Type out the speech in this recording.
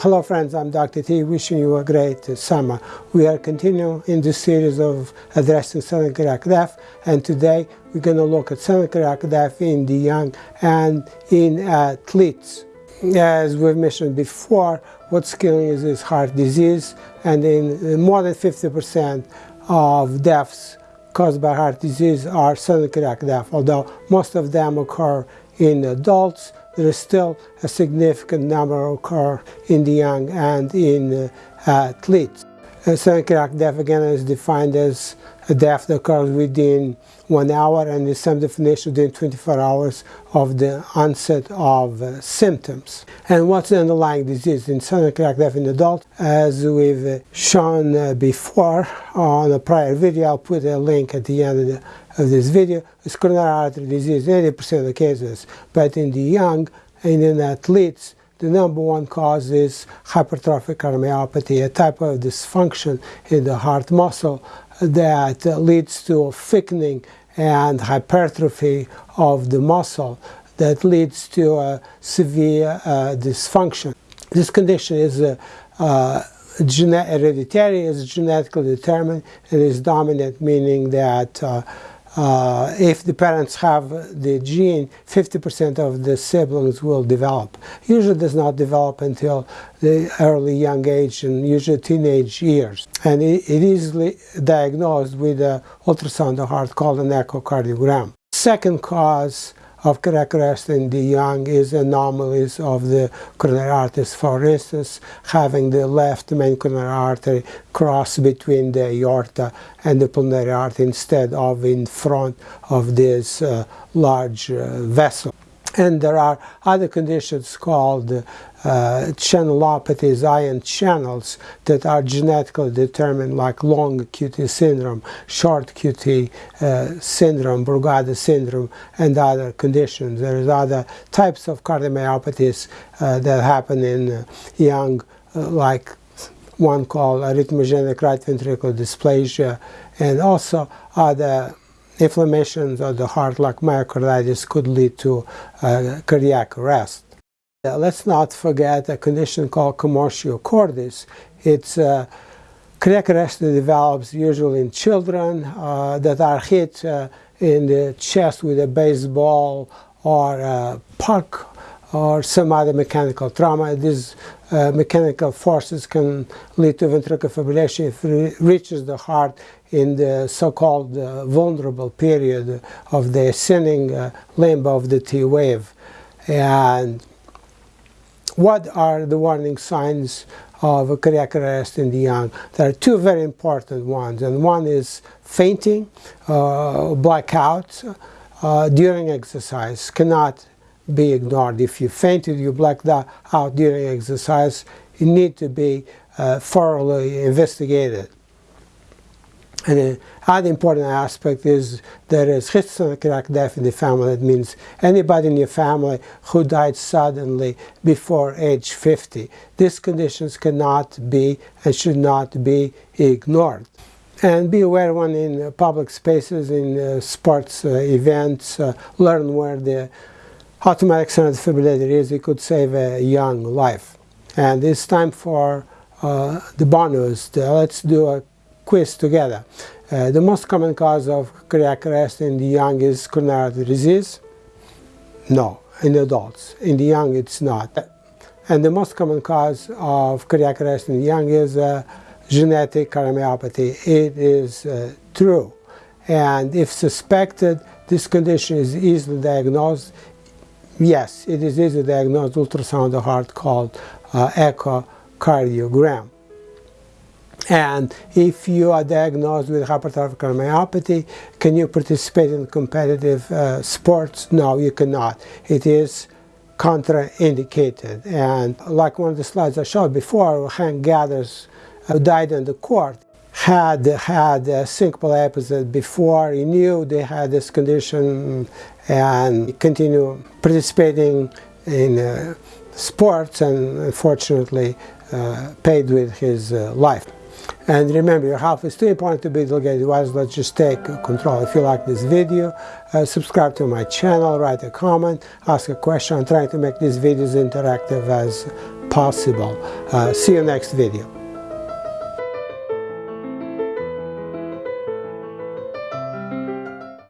Hello friends, I'm Dr. T wishing you a great summer. We are continuing in this series of addressing sudden cardiac death and today we're going to look at sudden cardiac death in the young and in athletes. As we've mentioned before, what's killing is, is heart disease and in more than 50% of deaths caused by heart disease are sudden cardiac death, although most of them occur in adults there is still a significant number occur in the young and in uh, athletes. Sudden cardiac death again is defined as a death that occurs within one hour and in some definition within 24 hours of the onset of uh, symptoms. And what's the underlying disease? In sudden cardiac death in adults, as we've uh, shown uh, before on a prior video, I'll put a link at the end of the of this video is coronary artery disease, 80% of the cases. But in the young and in athletes, the number one cause is hypertrophic cardiomyopathy, a type of dysfunction in the heart muscle that leads to thickening and hypertrophy of the muscle that leads to a severe uh, dysfunction. This condition is uh, uh, hereditary, is genetically determined, it is dominant, meaning that uh, if the parents have the gene, 50% of the siblings will develop. Usually does not develop until the early young age and usually teenage years. And it, it is diagnosed with an ultrasound of heart called an echocardiogram. Second cause of cardiac in the young is anomalies of the coronary arteries. For instance, having the left main coronary artery cross between the aorta and the pulmonary artery instead of in front of this uh, large uh, vessel. And there are other conditions called uh, channelopathies, ion channels, that are genetically determined, like long QT syndrome, short QT uh, syndrome, Brugada syndrome, and other conditions. There is other types of cardiomyopathies uh, that happen in uh, young, uh, like one called arrhythmogenic right ventricular dysplasia, and also other inflammations of the heart like myocarditis could lead to uh, cardiac arrest. Uh, let's not forget a condition called commotio cordis. It's uh, cardiac arrest that develops usually in children uh, that are hit uh, in the chest with a baseball or a puck or some other mechanical trauma. These uh, mechanical forces can lead to ventricular fibrillation if it reaches the heart in the so-called uh, vulnerable period of the ascending uh, limb of the T wave. And what are the warning signs of a cardiac arrest in the young? There are two very important ones, and one is fainting, uh, blackout uh, during exercise cannot be ignored. If you fainted, you blacked out during exercise, you need to be uh, thoroughly investigated. And another important aspect is there is of death in the family. That means anybody in your family who died suddenly before age 50. These conditions cannot be and should not be ignored. And be aware when in public spaces, in uh, sports uh, events, uh, learn where the automatic external defibrillator is, it could save a young life. And it's time for uh, the bonus. let's do a quiz together. Uh, the most common cause of cardiac arrest in the young is coronary disease. No, in adults. In the young, it's not. And the most common cause of cardiac arrest in the young is uh, genetic cardiomyopathy. It is uh, true. And if suspected, this condition is easily diagnosed Yes, it is easily diagnosed ultrasound of the heart called uh, echocardiogram. And if you are diagnosed with hypertrophic cardiomyopathy, can you participate in competitive uh, sports? No, you cannot. It is contraindicated. And like one of the slides I showed before, Hank Gathers died in the court had had a syncopal episode before he knew they had this condition and continue participating in uh, sports and unfortunately uh, paid with his uh, life. And remember, your health is too important to be delegated wise. Let's just take control. If you like this video, uh, subscribe to my channel, write a comment, ask a question. I'm trying to make these videos interactive as possible. Uh, see you next video.